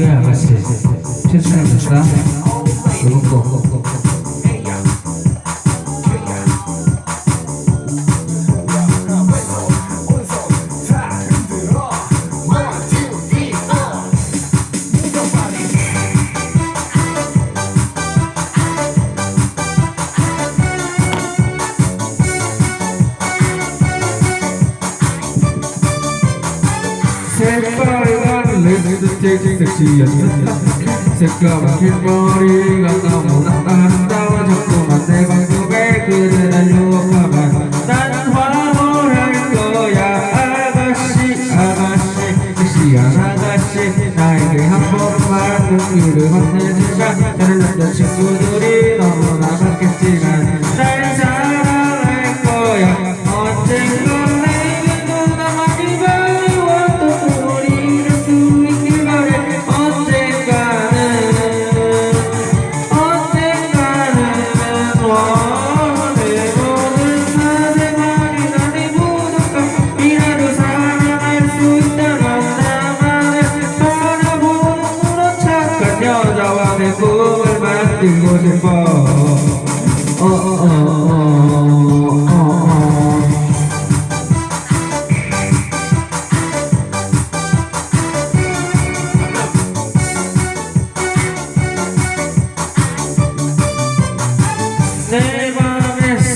Ea, gracias. Piensa en esta. Segundo. 새빨간 립스틱색시였다 색감은 긴 머리가 너무나 아름다워졌구만 내 방금에 그대를 유혹하면 난 화보할 거야 아가씨 아가씨 아가씨 아가씨 나에게 한 번만 용기를 만내줘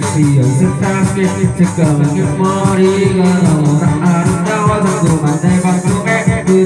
feels the to go. I